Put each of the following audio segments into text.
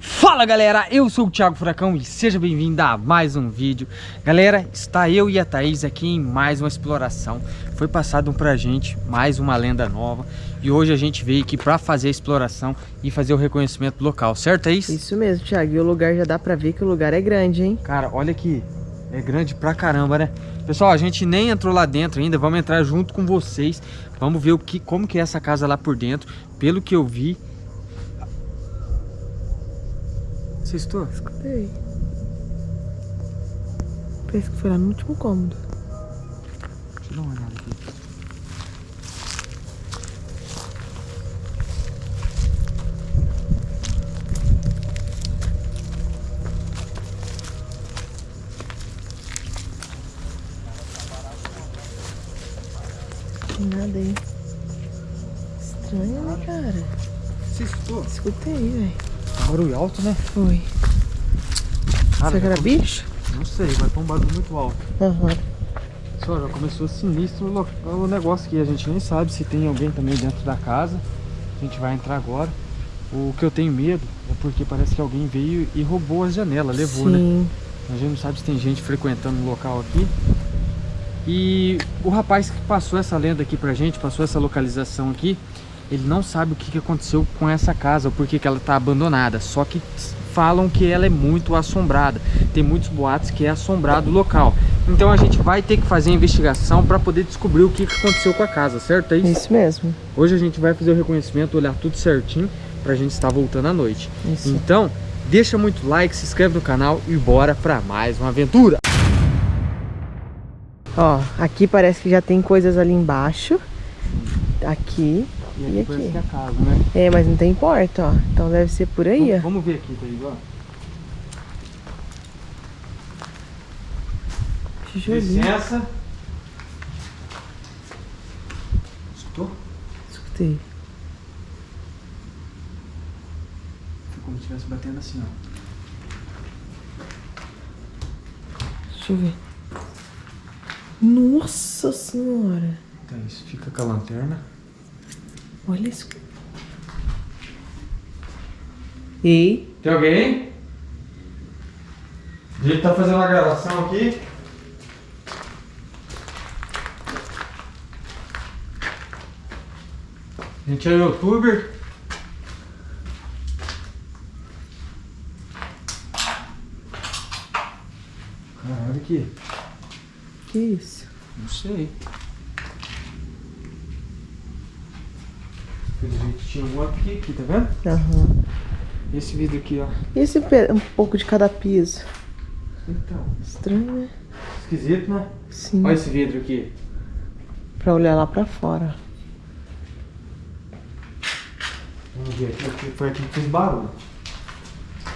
Fala galera, eu sou o Thiago Furacão e seja bem-vindo a mais um vídeo Galera, está eu e a Thaís aqui em mais uma exploração Foi passado pra gente mais uma lenda nova E hoje a gente veio aqui pra fazer a exploração e fazer o reconhecimento local, certo Thaís? Isso mesmo, Thiago, e o lugar já dá pra ver que o lugar é grande, hein? Cara, olha aqui, é grande pra caramba, né? Pessoal, a gente nem entrou lá dentro ainda, vamos entrar junto com vocês Vamos ver o que, como que é essa casa lá por dentro Pelo que eu vi Estou? Escutei. Parece que foi lá no último cômodo. Deixa eu dar uma olhada aqui. Tem nada aí. Estranho, né, cara? Você escutou? Escutei, velho. Barulho alto, né? Foi. Cara, Será que era já bicho? Não sei, vai ter um barulho muito alto. Aham. Só já começou sinistro o o negócio que a gente nem sabe se tem alguém também dentro da casa. A gente vai entrar agora. O que eu tenho medo é porque parece que alguém veio e roubou as janelas, levou, né? Sim. A gente não sabe se tem gente frequentando o local aqui. E o rapaz que passou essa lenda aqui pra gente, passou essa localização aqui, ele não sabe o que aconteceu com essa casa, por que ela tá abandonada. Só que falam que ela é muito assombrada. Tem muitos boatos que é assombrado o local. Então a gente vai ter que fazer a investigação para poder descobrir o que aconteceu com a casa, certo? É isso? Isso mesmo. Hoje a gente vai fazer o reconhecimento, olhar tudo certinho pra gente estar voltando à noite. Isso. Então, deixa muito like, se inscreve no canal e bora pra mais uma aventura. Ó, aqui parece que já tem coisas ali embaixo. Aqui. E E parece aqui? que é a casa, né? É, mas não tem porta, ó. Então deve ser por aí, Vamos, ó. vamos ver aqui, Thaís, ó. Tijolinho. Licença. Escutou? Escutei. Foi como se estivesse batendo assim, ó. Deixa eu ver. Nossa senhora. Thaís, fica com a lanterna. Olha isso. Ei, Tem alguém? A gente tá fazendo uma gravação aqui. A gente é youtuber. Cara, olha aqui. que isso? Não sei. Pelo jeito tinha um aqui, aqui, tá vendo? Aham. Esse vidro aqui, ó. E esse um pouco de cada piso? Então, Estranho, né? esquisito, né? Sim. Olha esse vidro aqui. Pra olhar lá pra fora. Vamos ver aqui, foi aqui que fez barulho.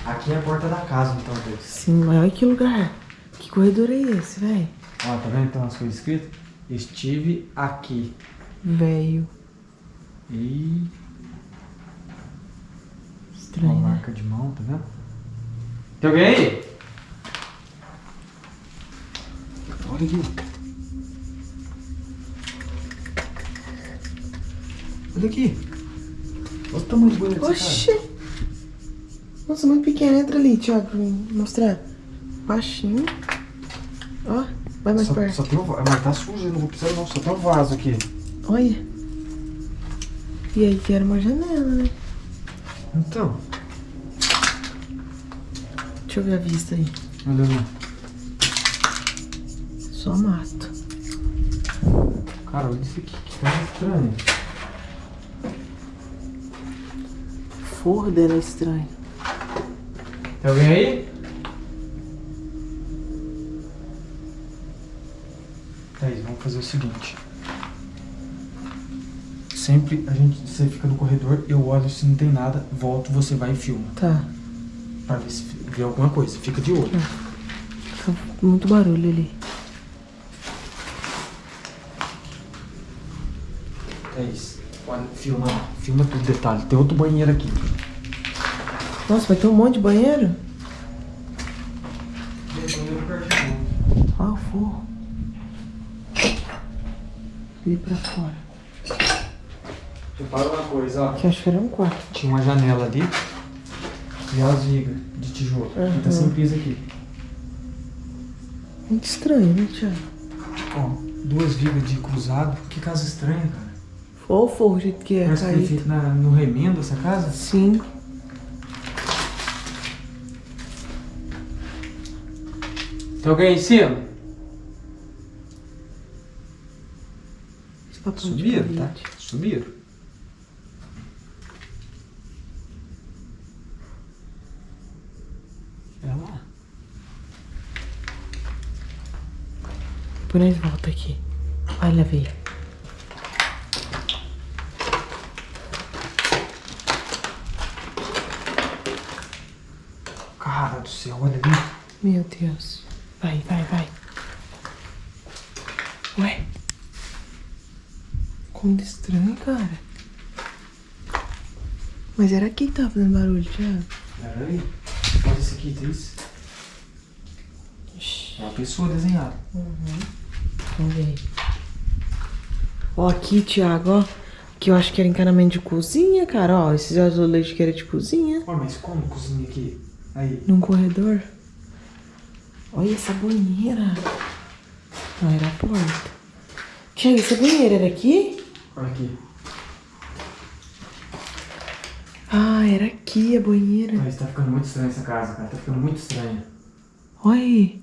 Aqui é a porta da casa, então, Deus. Sim, mas olha que lugar. Que corredor é esse, velho? Ó, tá vendo então as coisas escritas? Estive aqui. Velho. E. Uma Estranho, né? marca de mão, tá vendo? Tem alguém aí? Olha aqui. Olha aqui. Olha o tamanho do banheiro dessa Oxi. Nossa, muito pequeno. Entra ali, Thiago, pra mim mostrar. Baixinho. Ó, vai mais Só, perto. só tem um vaso. Mas tá sujo, eu não vou precisar não. Só tem um vaso aqui. Olha. E aí que era uma janela, né? Então. Deixa eu ver a vista aí. Olha lá. Só mato. Cara, olha isso aqui. Que coisa estranha. Forro dela é estranho. Tem alguém aí? Thaís, vamos fazer o seguinte. Sempre a gente, você fica no corredor, eu olho se não tem nada, volto, você vai e filma. Tá. Pra ver se vê alguma coisa. Fica de olho. Tá muito barulho ali. Thaís, olha, filma. Filma tudo detalhe. Tem outro banheiro aqui. Nossa, vai ter um monte de banheiro? O forro. Ali pra fora. Repara uma coisa, ó. Que acho que era um quarto. Tinha uma janela ali. E as vigas de tijolo. Aqui tá Uhum. sem piso aqui. Muito estranho, né, Thiago? Ó, duas vigas de cruzado. Que casa estranha, cara. Fofo o jeito que é Parece que foi caído. feito na, no remendo essa casa. Sim. Tem alguém em cima? Subiram, tá? Subiram. Lá. Depois nós volta aqui. Olha, veio. Cara do céu, olha ali. Meu Deus. Vai, vai, vai. Ué? Como estranho, cara. Mas era aqui que tava fazendo barulho, Thiago. Pera aí. Olha esse aqui, Tris. É uma pessoa desenhada. Vamos ver. Ó, aqui, Thiago, ó. Que eu acho que era encanamento de cozinha, cara. Ó, esses azulejos que era de cozinha. Ó, mas como cozinha aqui? Aí. Num corredor. Olha essa banheira. Não, era a porta. Thiago, essa banheira era aqui? Olha aqui. Ah, era aqui a banheira. Mas tá ficando muito estranha essa casa, cara. Tá ficando muito estranha. Olha aí.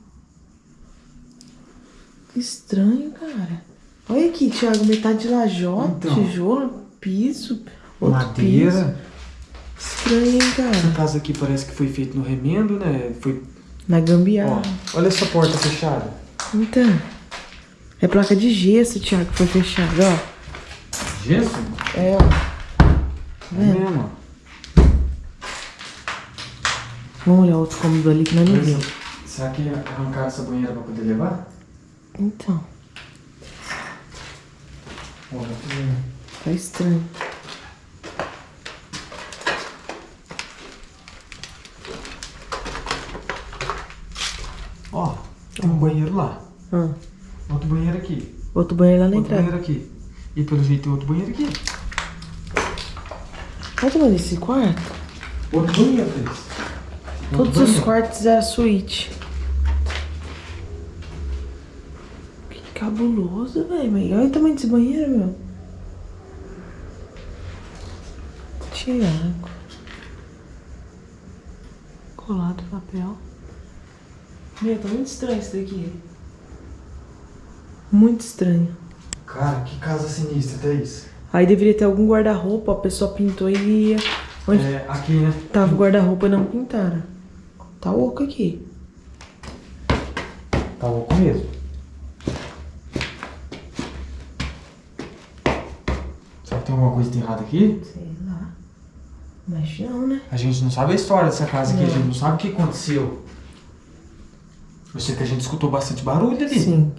Que estranho, cara. Olha aqui, Thiago, metade de lajota, Então. tijolo, piso, Madeira. piso. Estranho, hein, Essa cara. casa aqui parece que foi feito no remendo, né? Foi. Na Ó, gambiarra. olha essa porta fechada. Então. É placa de gesso, Thiago, que foi fechada, ó. Gesso? É, ó. É mesmo, ó. Vamos olhar outro cômodo ali que não é ninguém. será que arrancaram essa banheira pra poder levar? Então, vendo. tá estranho. Ó, tem um banheiro lá. Ah, Outro banheiro aqui. outro banheiro lá na Outro entrada. banheiro aqui. E pelo jeito tem outro banheiro aqui. Olha o tamanho desse quarto. Outro banheiro, Cris. Todos os quartos eram suíte. Que cabuloso, velho. Olha o tamanho desse banheiro, meu. Tiago. Colado papel. Meu, tá muito estranho isso daqui. Muito estranho. Cara, que casa sinistra, Thaís. Aí deveria ter algum guarda-roupa, a pessoa pintou e ia. Onde É, aqui, né? tava o guarda-roupa não pintaram. Tá oco aqui. Tá louco mesmo. Será que tem alguma coisa errada aqui? Sei lá. Mas não, né? A gente não sabe a história dessa casa aqui, a Não. gente não sabe o que aconteceu. Eu sei que a gente escutou bastante barulho ali. Sim.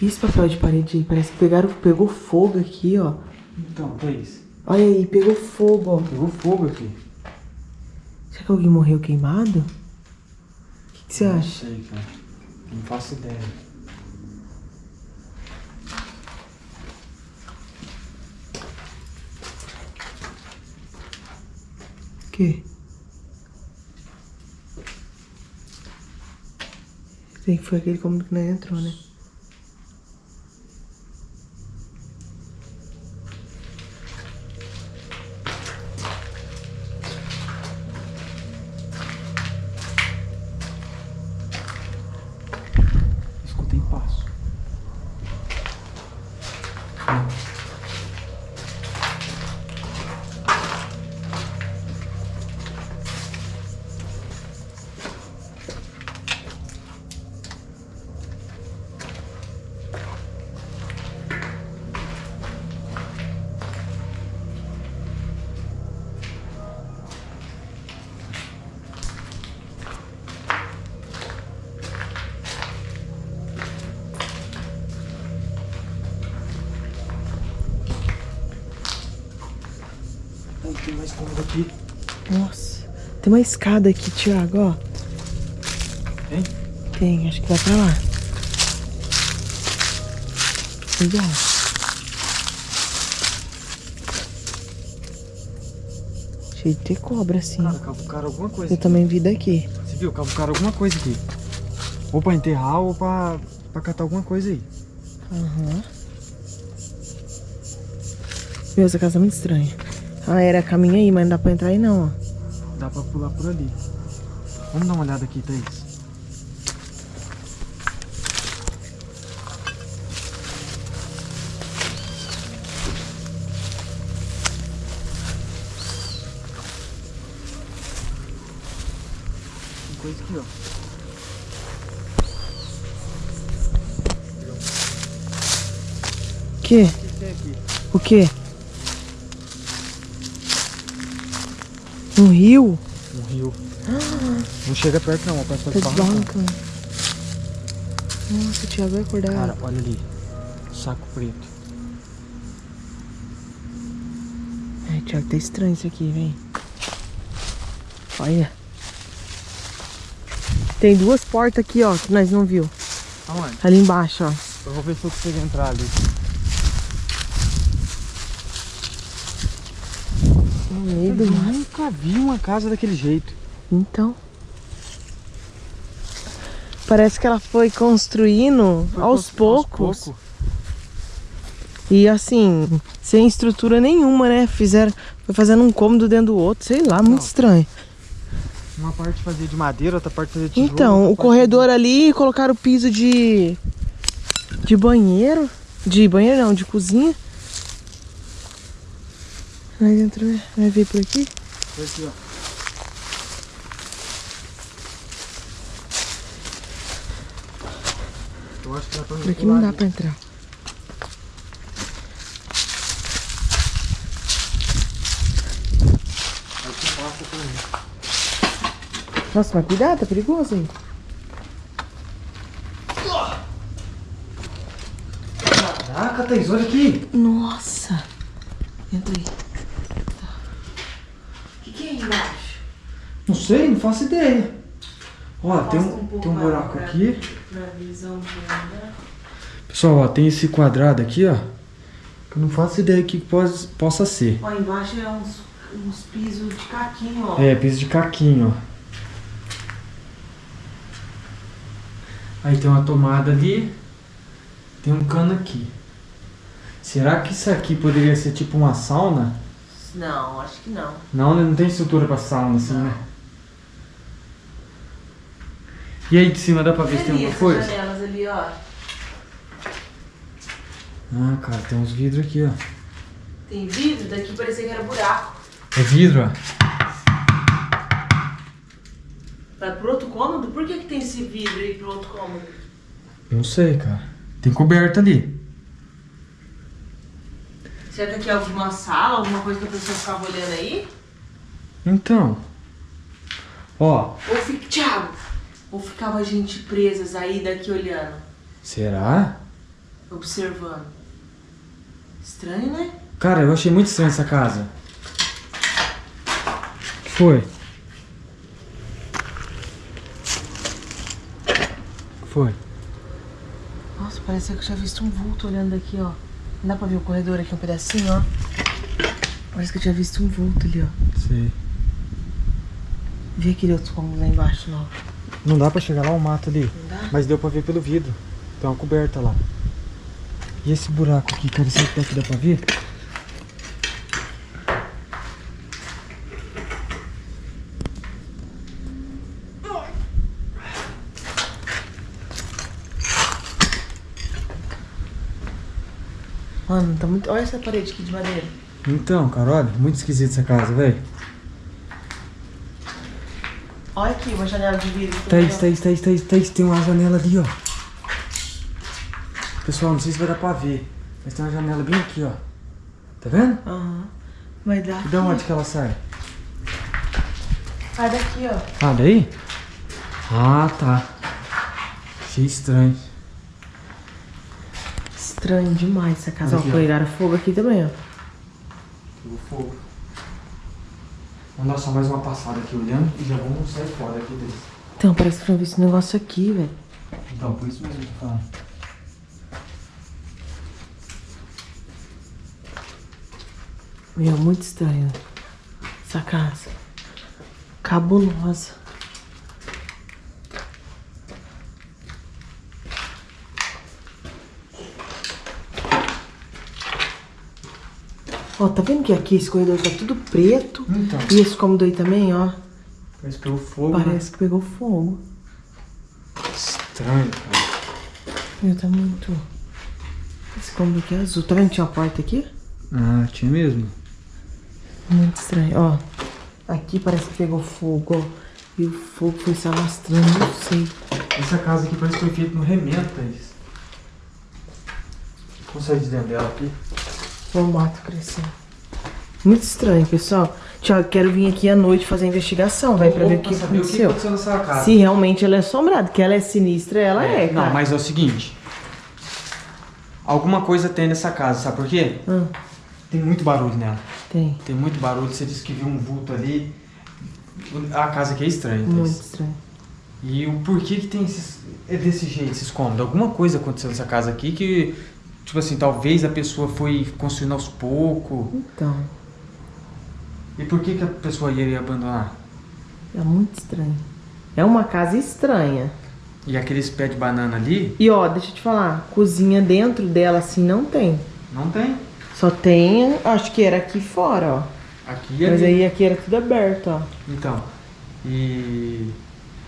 E esse papel de parede aí? Parece que pegaram, pegou fogo aqui, ó. Então, Thaís, Olha aí, pegou fogo, ó. pegou fogo aqui. Que alguém morreu queimado? O que, que você Não acha? sei, cara. Não faço ideia. O quê? Sei que foi aquele cômodo que não entrou, né? Nossa. Tem uma escada aqui, Thiago, ó. Tem? Tem, acho que vai pra lá. Legal. cheio de ter cobra, assim. Cara, cavucaram alguma coisa. Eu aqui. também vi daqui. Você viu? Cavucaram alguma coisa aqui. Ou pra enterrar ou pra, pra catar alguma coisa aí. Aham. Meu, essa casa é muito estranha. Ah, era caminho aí, mas não dá pra entrar aí não, ó. Dá pra pular por ali. Vamos dar uma olhada aqui, Thaís. Tem coisa aqui, ó. Que? O que tem aqui? O quê? Um rio? Um rio. Não chega perto não, parece Tá que barranco. desbarrancando. Nossa, o Thiago vai acordar. Cara, olha ali. Saco preto. Ai, Thiago, tá estranho isso aqui, vem. Olha. Tem duas portas aqui, ó, que nós não viu. Aonde? Ali embaixo, ó. Eu vou ver se eu consigo entrar ali. No meio Eu mar. nunca vi uma casa daquele jeito. Então. Parece que ela foi construindo Foi aos constru- poucos. pouco. E assim, sem estrutura nenhuma, né? Fizeram. Foi fazendo um cômodo dentro do outro, sei lá, muito Não. estranho. Uma parte fazia de madeira, outra parte fazia de tijolo. Então, o corredor ali colocaram o piso de. de banheiro. De banheiro não, de cozinha. Aí dentro vai- vai vir por aqui. Foi aqui, ó. Eu acho que dá pra Por aqui não dá pra entrar. Por. Nossa, mas cuidado, tá perigoso aí. Caraca, Thaís, olha aqui. Nossa! Entra aí. Tá. O que, que é aí embaixo? Não sei, não faço ideia. Ó, tem um um, tem um buraco pra- aqui. Na visão. Pessoal, ó, tem esse quadrado aqui, ó. Que eu não faço ideia o que pos- possa ser. Ó, embaixo é uns, uns pisos de caquinho, ó. É, piso de caquinho, ó. Aí tem uma tomada ali. Tem um cano aqui. Será que isso aqui poderia ser tipo uma sauna? Não, acho que não. Não, né? não tem estrutura pra sauna assim, Não. né? E aí de cima dá pra ver se tem alguma coisa? janelas ali, ó. Ah, cara, tem uns vidros aqui, ó. Tem vidro, daqui parecia que era buraco. É vidro, ó. Vai pro outro cômodo? Por que, que tem esse vidro aí pro outro cômodo? Não sei, cara. Tem coberta ali. Será que aqui é alguma sala, alguma coisa que a pessoa ficava olhando aí? Então. Ó, Ou fica. Thiago! Ou ficava gente presas aí daqui olhando, será? observando? Estranho, né? Cara, eu achei muito estranha essa casa. que foi? que foi? Nossa, parece que eu tinha visto um vulto olhando daqui, ó. Não dá pra ver o corredor aqui um pedacinho, ó. Parece que eu tinha visto um vulto ali, ó. Sei. Vi aquele outro cômodo lá embaixo, não. Não dá pra chegar lá o mato ali. Mas deu pra ver pelo vidro. Tem uma coberta lá. E esse buraco aqui, cara, será que dá pra ver? Mano, tá muito. Olha essa parede aqui de madeira. Então, cara, olha, muito esquisita essa casa, velho. Olha aqui, uma janela de vidro. Thaís, Thaís, Thaís, Thaís, Thaís, tem uma janela ali, ó. Pessoal, não sei se vai dar pra ver, mas tem uma janela bem aqui, ó. Tá vendo? Aham. Vai dar. E da onde que ela sai? Ah, daqui, ó. Ah, daí? Ah, tá. Achei estranho. Estranho demais essa casa. Ó, Aqui, ó. pegaram fogo aqui também, ó. Pegou fogo. Vamos dar só mais uma passada aqui olhando e já vamos sair fora aqui desse. Então, parece que eu vi esse negócio aqui, velho. Então, por isso mesmo que falando. Meu, muito estranho. Essa casa. Cabulosa. Ó, tá vendo que aqui esse corredor tá tudo preto? Então. E esse cômodo aí também, ó. Parece que o fogo, né? Parece que pegou fogo. Estranho, cara. Meu, tá muito... Esse cômodo aqui é azul. Tá vendo que tinha uma porta aqui? Ah, tinha mesmo. Muito estranho, ó. Aqui parece que pegou fogo, ó. E o fogo foi se alastrando, não sei. Essa casa aqui parece que foi feita no remendo, Thaís. Vamos sair de dentro dela aqui. O mato crescendo. Muito estranho, pessoal. Tiago, quero vir aqui à noite fazer a investigação, vai, pra ver o que saber o que aconteceu. aconteceu nessa casa. Se realmente ela é assombrada, que ela é sinistra, ela é, cara. Não, mas é o seguinte. Alguma coisa tem nessa casa, sabe por quê? Hum, Tem muito barulho nela. tem. Tem muito barulho. Você disse que viu um vulto ali. A casa aqui é estranha, Thaís. Muito estranho. E o porquê que tem esses, é desse jeito, esses cômodos? Alguma coisa aconteceu nessa casa aqui que, tipo assim, talvez a pessoa foi construindo aos poucos. Então, E por que, que a pessoa iria abandonar? é muito estranho. É uma casa estranha. E aqueles pés de banana ali, E ó, deixa eu te falar, cozinha dentro dela assim não tem. não tem. Só tem, acho que era aqui fora, ó. Aqui e Mas ali. aí aqui era tudo aberto, ó. Então, e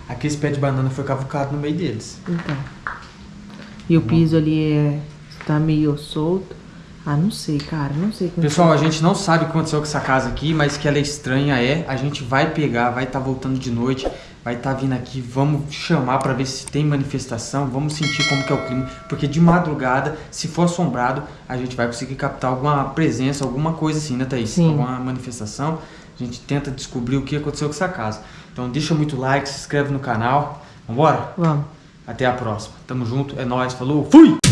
aqueles pés de banana foi cavucado no meio deles. Então. E o piso ali é. Tá meio solto. Ah, não sei, cara. Não sei como. Pessoal, a gente não sabe o que aconteceu com essa casa aqui, mas que ela é estranha é. A gente vai pegar, vai estar voltando de noite, vai estar vindo aqui, vamos chamar pra ver se tem manifestação, vamos sentir como que é o clima, porque de madrugada, se for assombrado, a gente vai conseguir captar alguma presença, alguma coisa assim, né, Thaís? Sim. Alguma manifestação. A gente tenta descobrir o que aconteceu com essa casa. Então deixa muito like, se inscreve no canal. Vambora? Vamos. Até a próxima. Tamo junto, é nóis, falou, fui!